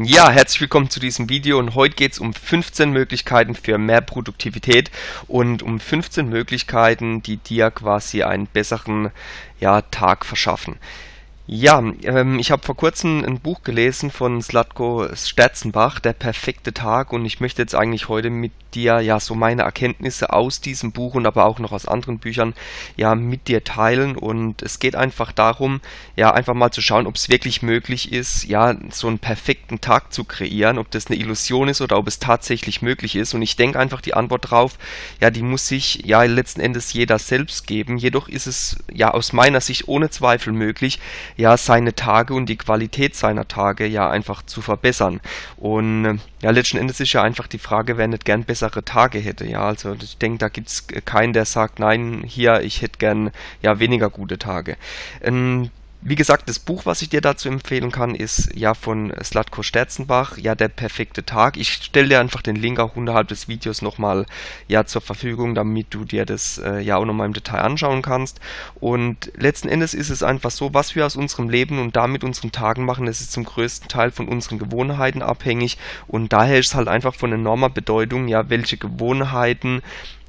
Ja, herzlich willkommen zu diesem Video und heute geht es um 15 Möglichkeiten für mehr Produktivität und um 15 Möglichkeiten, die dir quasi einen besseren ja, Tag verschaffen. Ja, ähm, ich habe vor kurzem ein Buch gelesen von Slatko Sterzenbach, Der perfekte Tag, und ich möchte jetzt eigentlich heute mit dir ja so meine Erkenntnisse aus diesem Buch und aber auch noch aus anderen Büchern ja mit dir teilen. Und es geht einfach darum, ja einfach mal zu schauen, ob es wirklich möglich ist, ja so einen perfekten Tag zu kreieren, ob das eine Illusion ist oder ob es tatsächlich möglich ist. Und ich denke einfach die Antwort drauf, ja, die muss sich ja letzten Endes jeder selbst geben. Jedoch ist es ja aus meiner Sicht ohne Zweifel möglich, ja, seine Tage und die Qualität seiner Tage ja einfach zu verbessern. Und äh, ja, letzten Endes ist ja einfach die Frage, wer nicht gern bessere Tage hätte. Ja, also ich denke, da gibt es keinen, der sagt, nein, hier, ich hätte gern ja weniger gute Tage. Ähm, wie gesagt, das Buch, was ich dir dazu empfehlen kann, ist ja von Slatko Sterzenbach, ja der perfekte Tag. Ich stelle dir einfach den Link auch unterhalb des Videos nochmal ja zur Verfügung, damit du dir das äh, ja auch nochmal im Detail anschauen kannst. Und letzten Endes ist es einfach so, was wir aus unserem Leben und damit unseren Tagen machen, das ist zum größten Teil von unseren Gewohnheiten abhängig und daher ist es halt einfach von enormer Bedeutung, ja welche Gewohnheiten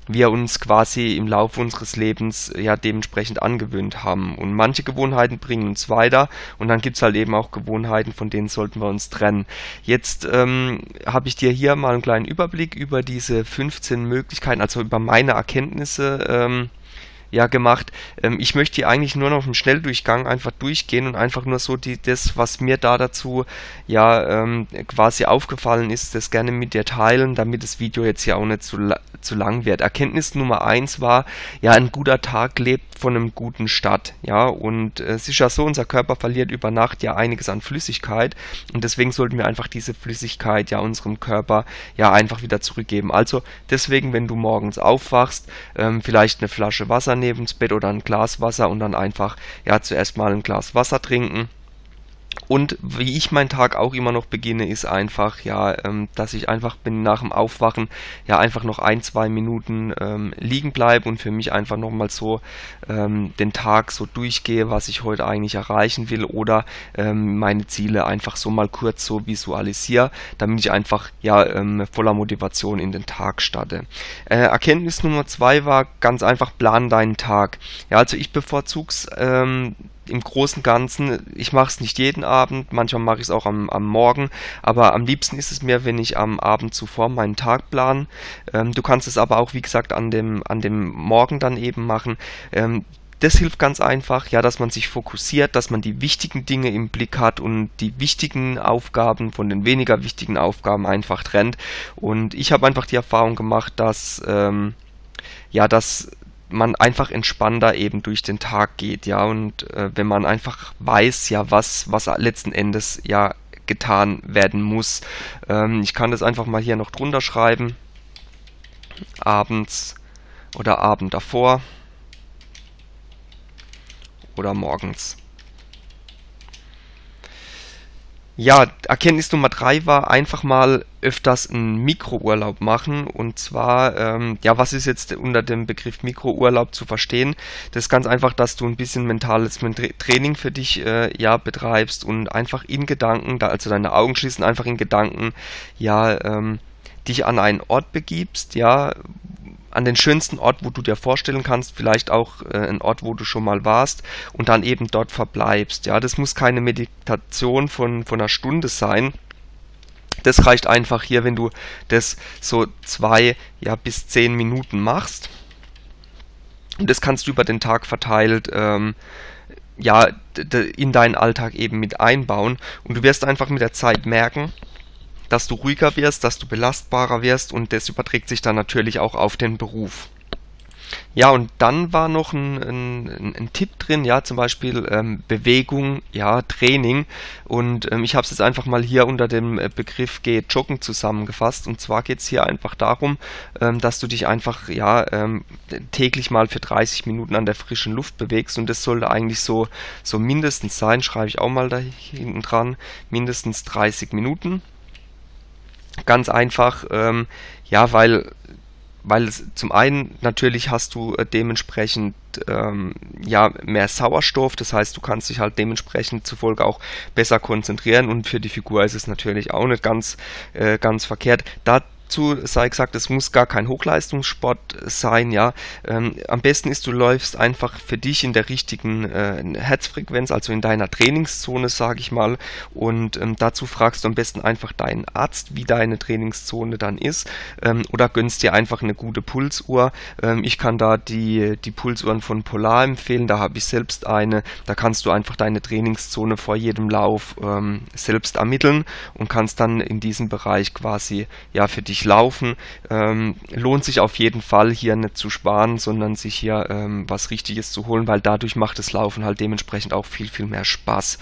wir uns quasi im Laufe unseres Lebens ja dementsprechend angewöhnt haben. Und manche Gewohnheiten bringen uns weiter und dann gibt's halt eben auch Gewohnheiten, von denen sollten wir uns trennen. Jetzt ähm, habe ich dir hier mal einen kleinen Überblick über diese 15 Möglichkeiten, also über meine Erkenntnisse ähm, ja gemacht. Ähm, ich möchte hier eigentlich nur noch im Schnelldurchgang einfach durchgehen und einfach nur so die, das, was mir da dazu ja ähm, quasi aufgefallen ist, das gerne mit dir teilen, damit das Video jetzt ja auch nicht zu, zu lang wird. Erkenntnis Nummer eins war, ja, ein guter Tag lebt von einem guten Start, ja, und äh, es ist ja so, unser Körper verliert über Nacht ja einiges an Flüssigkeit und deswegen sollten wir einfach diese Flüssigkeit ja unserem Körper ja einfach wieder zurückgeben. Also deswegen, wenn du morgens aufwachst, ähm, vielleicht eine Flasche Wasser neben das Bett oder ein Glas Wasser und dann einfach ja zuerst mal ein Glas Wasser trinken und wie ich meinen Tag auch immer noch beginne, ist einfach, ja, ähm, dass ich einfach bin nach dem Aufwachen, ja, einfach noch ein, zwei Minuten ähm, liegen bleibe und für mich einfach nochmal so ähm, den Tag so durchgehe, was ich heute eigentlich erreichen will oder ähm, meine Ziele einfach so mal kurz so visualisiere, damit ich einfach, ja, ähm, voller Motivation in den Tag starte. Äh, Erkenntnis Nummer zwei war ganz einfach, plan deinen Tag. Ja, also ich bevorzug's, ähm, im Großen und Ganzen, ich mache es nicht jeden Abend, manchmal mache ich es auch am, am Morgen, aber am liebsten ist es mir, wenn ich am Abend zuvor meinen Tag plan. Ähm, du kannst es aber auch, wie gesagt, an dem, an dem Morgen dann eben machen. Ähm, das hilft ganz einfach, ja, dass man sich fokussiert, dass man die wichtigen Dinge im Blick hat und die wichtigen Aufgaben von den weniger wichtigen Aufgaben einfach trennt. Und ich habe einfach die Erfahrung gemacht, dass ähm, ja, dass man einfach entspannter eben durch den Tag geht, ja, und äh, wenn man einfach weiß, ja, was, was letzten Endes ja getan werden muss. Ähm, ich kann das einfach mal hier noch drunter schreiben. Abends oder Abend davor oder morgens. Ja, Erkenntnis Nummer drei war einfach mal öfters einen Mikrourlaub machen. Und zwar, ähm, ja, was ist jetzt unter dem Begriff Mikrourlaub zu verstehen? Das ist ganz einfach, dass du ein bisschen mentales Training für dich äh, ja betreibst und einfach in Gedanken, da also deine Augen schließen, einfach in Gedanken, ja, ähm, dich an einen Ort begibst, ja, an den schönsten Ort, wo du dir vorstellen kannst, vielleicht auch äh, ein Ort, wo du schon mal warst und dann eben dort verbleibst. Ja, das muss keine Meditation von, von einer Stunde sein. Das reicht einfach hier, wenn du das so zwei ja, bis zehn Minuten machst. Und das kannst du über den Tag verteilt ähm, ja, in deinen Alltag eben mit einbauen. Und du wirst einfach mit der Zeit merken, dass du ruhiger wirst, dass du belastbarer wirst und das überträgt sich dann natürlich auch auf den Beruf. Ja, und dann war noch ein, ein, ein Tipp drin, ja, zum Beispiel ähm, Bewegung, ja, Training. Und ähm, ich habe es jetzt einfach mal hier unter dem äh, Begriff Geh Joggen zusammengefasst. Und zwar geht es hier einfach darum, ähm, dass du dich einfach ja ähm, täglich mal für 30 Minuten an der frischen Luft bewegst. Und das sollte eigentlich so, so mindestens sein, schreibe ich auch mal da hinten dran, mindestens 30 Minuten. Ganz einfach, ähm, ja, weil weil es zum einen natürlich hast du äh, dementsprechend ähm, ja mehr Sauerstoff, das heißt du kannst dich halt dementsprechend zufolge auch besser konzentrieren und für die Figur ist es natürlich auch nicht ganz äh, ganz verkehrt. Da dazu sei gesagt, es muss gar kein Hochleistungssport sein, ja. Ähm, am besten ist, du läufst einfach für dich in der richtigen äh, Herzfrequenz, also in deiner Trainingszone, sage ich mal. Und ähm, dazu fragst du am besten einfach deinen Arzt, wie deine Trainingszone dann ist. Ähm, oder gönnst dir einfach eine gute Pulsuhr. Ähm, ich kann da die, die Pulsuhren von Polar empfehlen, da habe ich selbst eine. Da kannst du einfach deine Trainingszone vor jedem Lauf ähm, selbst ermitteln und kannst dann in diesem Bereich quasi ja für dich Laufen. Ähm, lohnt sich auf jeden Fall hier nicht zu sparen, sondern sich hier ähm, was Richtiges zu holen, weil dadurch macht das Laufen halt dementsprechend auch viel, viel mehr Spaß.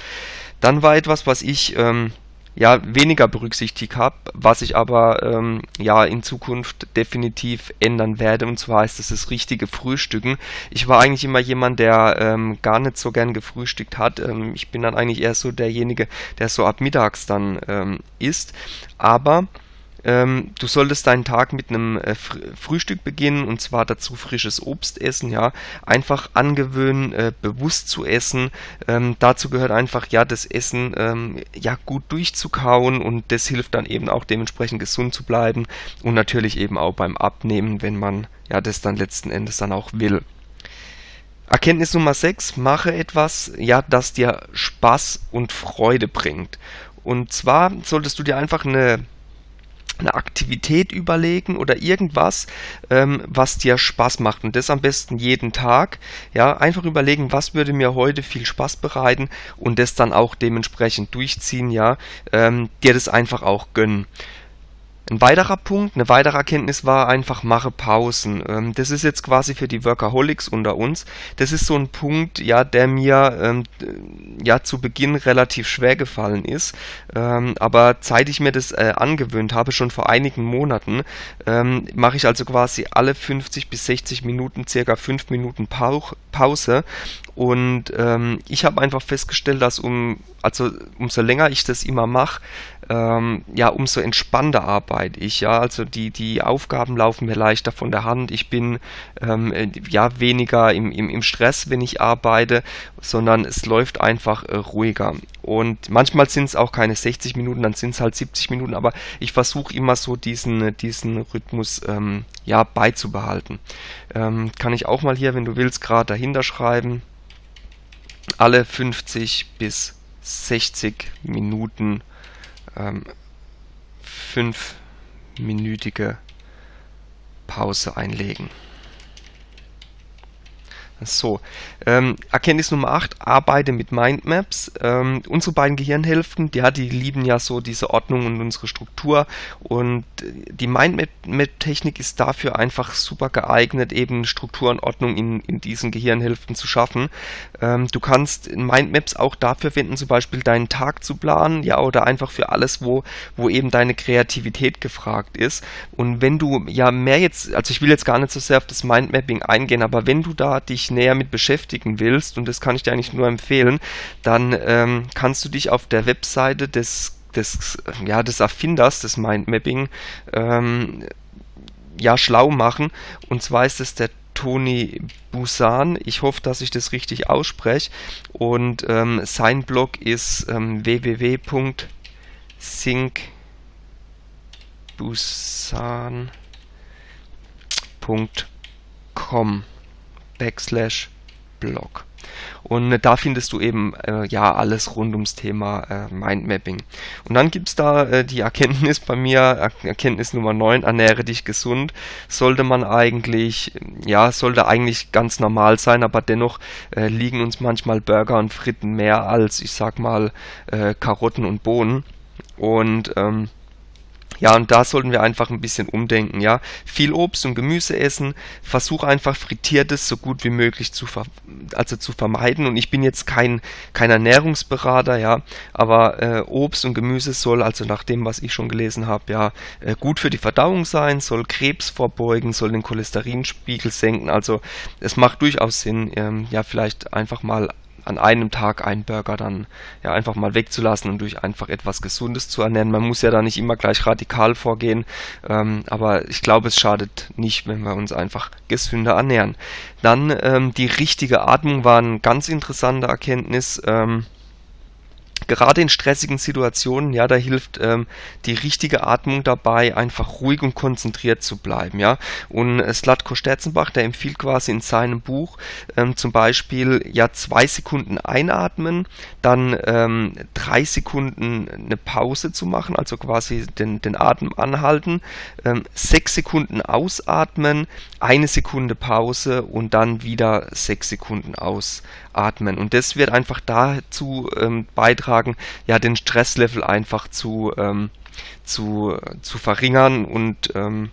Dann war etwas, was ich ähm, ja weniger berücksichtigt habe, was ich aber ähm, ja in Zukunft definitiv ändern werde und zwar ist es das richtige Frühstücken. Ich war eigentlich immer jemand, der ähm, gar nicht so gern gefrühstückt hat. Ähm, ich bin dann eigentlich eher so derjenige, der so ab mittags dann ähm, isst, aber ähm, du solltest deinen Tag mit einem äh, Frühstück beginnen und zwar dazu frisches Obst essen, ja. Einfach angewöhnen, äh, bewusst zu essen. Ähm, dazu gehört einfach, ja, das Essen ähm, ja gut durchzukauen und das hilft dann eben auch dementsprechend gesund zu bleiben und natürlich eben auch beim Abnehmen, wenn man ja das dann letzten Endes dann auch will. Erkenntnis Nummer 6, mache etwas, ja, das dir Spaß und Freude bringt. Und zwar solltest du dir einfach eine eine Aktivität überlegen oder irgendwas, ähm, was dir Spaß macht und das am besten jeden Tag. Ja, einfach überlegen, was würde mir heute viel Spaß bereiten und das dann auch dementsprechend durchziehen. Ja, ähm, dir das einfach auch gönnen. Ein weiterer Punkt, eine weitere Erkenntnis war einfach, mache Pausen. Ähm, das ist jetzt quasi für die Workaholics unter uns. Das ist so ein Punkt, ja, der mir ähm, ja zu Beginn relativ schwer gefallen ist. Ähm, aber seit ich mir das äh, angewöhnt habe, schon vor einigen Monaten, ähm, mache ich also quasi alle 50 bis 60 Minuten circa 5 Minuten Pau Pause. Und ähm, ich habe einfach festgestellt, dass um, also umso länger ich das immer mache, ähm, ja, umso entspannter arbeite arbeite ich, ja, also die, die Aufgaben laufen mir leichter von der Hand, ich bin ähm, äh, ja weniger im, im, im Stress, wenn ich arbeite, sondern es läuft einfach äh, ruhiger. Und manchmal sind es auch keine 60 Minuten, dann sind es halt 70 Minuten, aber ich versuche immer so diesen, diesen Rhythmus ähm, ja, beizubehalten. Ähm, kann ich auch mal hier, wenn du willst, gerade dahinter schreiben. Alle 50 bis 60 Minuten ähm, 5 minütige Pause einlegen. So, ähm, Erkenntnis Nummer 8, arbeite mit Mindmaps. Ähm, unsere beiden Gehirnhälften, ja, die lieben ja so diese Ordnung und unsere Struktur und die Mindmap-Technik ist dafür einfach super geeignet, eben Struktur und Ordnung in, in diesen Gehirnhälften zu schaffen. Ähm, du kannst Mindmaps auch dafür verwenden, zum Beispiel deinen Tag zu planen, ja, oder einfach für alles, wo, wo eben deine Kreativität gefragt ist. Und wenn du ja mehr jetzt, also ich will jetzt gar nicht so sehr auf das Mindmapping eingehen, aber wenn du da dich näher mit beschäftigen willst, und das kann ich dir eigentlich nur empfehlen, dann ähm, kannst du dich auf der Webseite des des, ja, des Erfinders des Mindmapping ähm, ja, schlau machen. Und zwar ist es der Tony Busan. Ich hoffe, dass ich das richtig ausspreche. Und ähm, sein Blog ist ähm, www.syncbusan.com backslash blog. Und äh, da findest du eben äh, ja alles rund ums Thema äh, Mindmapping. Und dann gibt es da äh, die Erkenntnis bei mir, er Erkenntnis Nummer 9, ernähre dich gesund. Sollte man eigentlich, ja, sollte eigentlich ganz normal sein, aber dennoch äh, liegen uns manchmal Burger und Fritten mehr als, ich sag mal, äh, Karotten und Bohnen. Und ähm, ja, und da sollten wir einfach ein bisschen umdenken, ja. Viel Obst und Gemüse essen, versuch einfach frittiertes so gut wie möglich zu, also zu vermeiden. Und ich bin jetzt kein, kein Ernährungsberater, ja, aber äh, Obst und Gemüse soll, also nach dem, was ich schon gelesen habe, ja, äh, gut für die Verdauung sein, soll Krebs vorbeugen, soll den Cholesterinspiegel senken. Also es macht durchaus Sinn, ähm, ja, vielleicht einfach mal an einem Tag einen Burger dann ja einfach mal wegzulassen und durch einfach etwas Gesundes zu ernähren. Man muss ja da nicht immer gleich radikal vorgehen, ähm, aber ich glaube, es schadet nicht, wenn wir uns einfach gesünder ernähren. Dann ähm, die richtige Atmung war eine ganz interessante Erkenntnis. Ähm, gerade in stressigen Situationen, ja, da hilft ähm, die richtige Atmung dabei, einfach ruhig und konzentriert zu bleiben, ja. Und Slatko Sterzenbach, der empfiehlt quasi in seinem Buch ähm, zum Beispiel ja zwei Sekunden einatmen, dann ähm, drei Sekunden eine Pause zu machen, also quasi den, den Atem anhalten, ähm, sechs Sekunden ausatmen, eine Sekunde Pause und dann wieder sechs Sekunden ausatmen. Und das wird einfach dazu ähm, beitragen, beitragen, ja, den Stresslevel einfach zu, ähm, zu, zu verringern und ähm,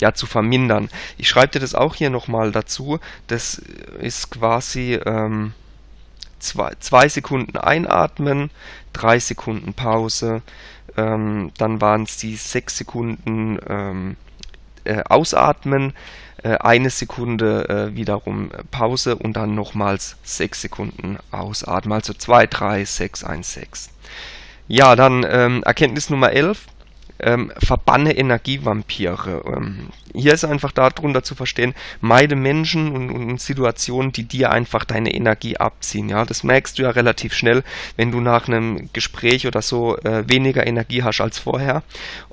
ja, zu vermindern. Ich schreibe dir das auch hier nochmal dazu. Das ist quasi ähm, zwei, zwei Sekunden einatmen, drei Sekunden Pause, ähm, dann waren es die sechs Sekunden ähm, äh, ausatmen, äh, eine Sekunde äh, wiederum Pause und dann nochmals sechs Sekunden ausatmen, also 2, 3, 6, 1, 6. Ja, dann ähm, Erkenntnis Nummer 11 ähm, verbanne Energievampire. Ähm, hier ist einfach darunter zu verstehen, meide Menschen und, und, Situationen, die dir einfach deine Energie abziehen. Ja, das merkst du ja relativ schnell, wenn du nach einem Gespräch oder so äh, weniger Energie hast als vorher.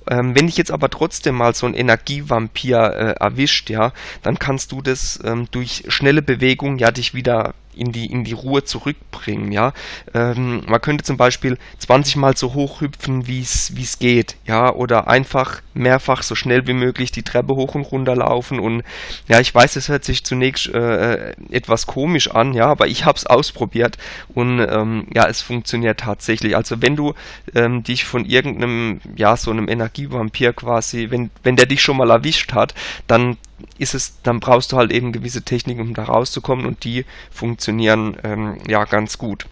Ähm, wenn dich jetzt aber trotzdem mal so ein Energievampir äh, erwischt, ja, dann kannst du das ähm, durch schnelle Bewegung ja dich wieder in die, in die Ruhe zurückbringen, ja. Ähm, man könnte zum Beispiel 20 Mal so hoch hüpfen, wie es geht, ja, oder einfach mehrfach so schnell wie möglich die Treppe hoch und runter laufen und ja, ich weiß, es hört sich zunächst äh, etwas komisch an, ja, aber ich habe es ausprobiert und ähm, ja, es funktioniert tatsächlich. Also wenn du ähm, dich von irgendeinem, ja, so einem Energievampir quasi, wenn, wenn der dich schon mal erwischt hat, dann ist es, dann brauchst du halt eben gewisse Techniken, um da rauszukommen und die funktionieren ähm, ja ganz gut.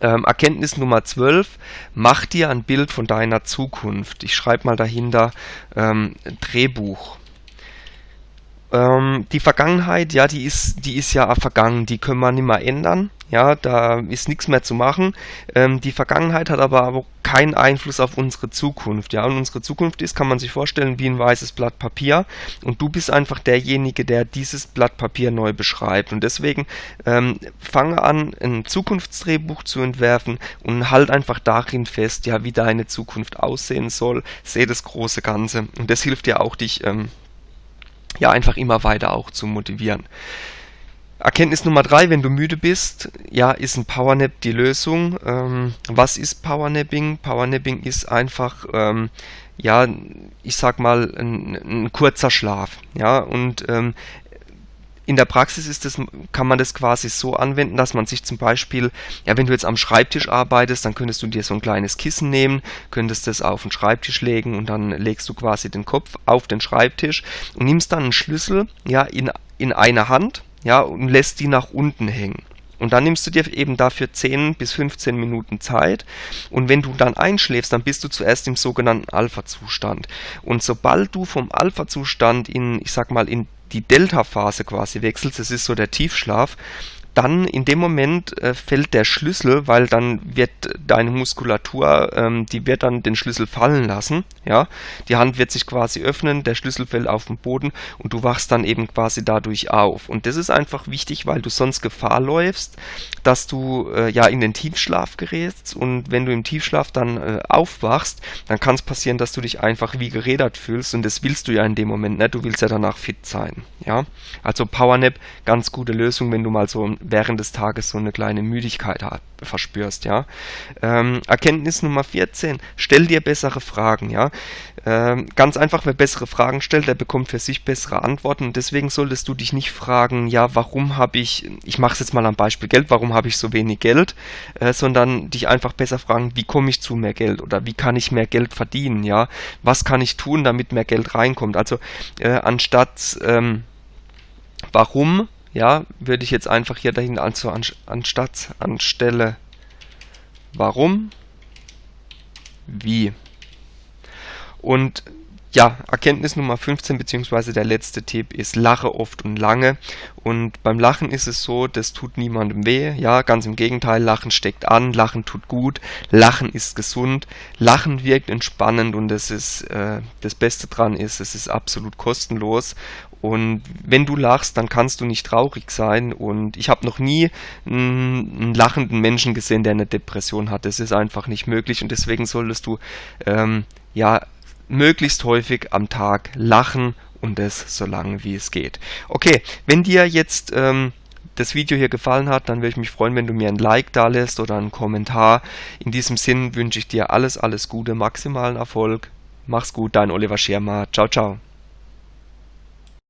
Ähm, Erkenntnis Nummer 12, mach dir ein Bild von deiner Zukunft. Ich schreibe mal dahinter ähm, Drehbuch. Ähm, die Vergangenheit, ja, die ist, die ist ja vergangen, die können wir nicht mehr ändern. Ja, da ist nichts mehr zu machen. Ähm, die Vergangenheit hat aber, aber keinen Einfluss auf unsere Zukunft. Ja, und unsere Zukunft ist, kann man sich vorstellen, wie ein weißes Blatt Papier. Und du bist einfach derjenige, der dieses Blatt Papier neu beschreibt. Und deswegen ähm, fange an, ein Zukunftsdrehbuch zu entwerfen und halt einfach darin fest, ja, wie deine Zukunft aussehen soll. Sehe das große Ganze. Und das hilft dir auch, dich ähm, ja einfach immer weiter auch zu motivieren. Erkenntnis Nummer drei, wenn du müde bist, ja, ist ein Powernap die Lösung. Ähm, was ist Powernapping? Powernapping ist einfach, ähm, ja, ich sag mal, ein, ein, kurzer Schlaf. Ja, und ähm, in der Praxis ist das, kann man das quasi so anwenden, dass man sich zum Beispiel, ja, wenn du jetzt am Schreibtisch arbeitest, dann könntest du dir so ein kleines Kissen nehmen, könntest das auf den Schreibtisch legen und dann legst du quasi den Kopf auf den Schreibtisch und nimmst dann einen Schlüssel, ja, in, in eine Hand ja, und lässt die nach unten hängen. Und dann nimmst du dir eben dafür 10 bis 15 Minuten Zeit. Und wenn du dann einschläfst, dann bist du zuerst im sogenannten Alpha-Zustand. Und sobald du vom Alpha-Zustand in, ich sag mal, in die Delta-Phase quasi wechselst, das ist so der Tiefschlaf, dann in dem Moment äh, fällt der Schlüssel, weil dann wird deine Muskulatur, ähm, die wird dann den Schlüssel fallen lassen, ja. Die Hand wird sich quasi öffnen, der Schlüssel fällt auf den Boden und du wachst dann eben quasi dadurch auf. Und das ist einfach wichtig, weil du sonst Gefahr läufst, dass du äh, ja in den Tiefschlaf gerätst und wenn du im Tiefschlaf dann äh, aufwachst, dann kann es passieren, dass du dich einfach wie gerädert fühlst und das willst du ja in dem Moment nicht, du willst ja danach fit sein, ja. Also Powernap, ganz gute Lösung, wenn du mal so während des Tages so eine kleine Müdigkeit verspürst, ja. Ähm, Erkenntnis Nummer 14, stell dir bessere Fragen, ja. Ähm, ganz einfach, wer bessere Fragen stellt, der bekommt für sich bessere Antworten deswegen solltest du dich nicht fragen, ja, warum habe ich, ich mache es jetzt mal am Beispiel Geld, warum habe ich so wenig Geld, äh, sondern dich einfach besser fragen, wie komme ich zu mehr Geld oder wie kann ich mehr Geld verdienen, ja. Was kann ich tun, damit mehr Geld reinkommt? Also äh, anstatt ähm, warum ja, würde ich jetzt einfach hier dahin also anstatt anstelle. Warum, wie. Und ja, Erkenntnis Nummer 15 beziehungsweise der letzte Tipp ist lache oft und lange. Und beim Lachen ist es so, das tut niemandem weh, ja, ganz im Gegenteil, Lachen steckt an, Lachen tut gut, Lachen ist gesund, Lachen wirkt entspannend und das ist äh, das Beste dran ist, es ist absolut kostenlos und wenn du lachst, dann kannst du nicht traurig sein und ich habe noch nie einen, lachenden Menschen gesehen, der eine Depression hat. Das ist einfach nicht möglich und deswegen solltest du ähm, ja möglichst häufig am Tag lachen und es so lange wie es geht. Okay, wenn dir jetzt ähm, das Video hier gefallen hat, dann würde ich mich freuen, wenn du mir ein Like da lässt oder einen Kommentar. In diesem Sinn wünsche ich dir alles, alles Gute, maximalen Erfolg. Mach's gut, dein Oliver Schirmer. Ciao, ciao.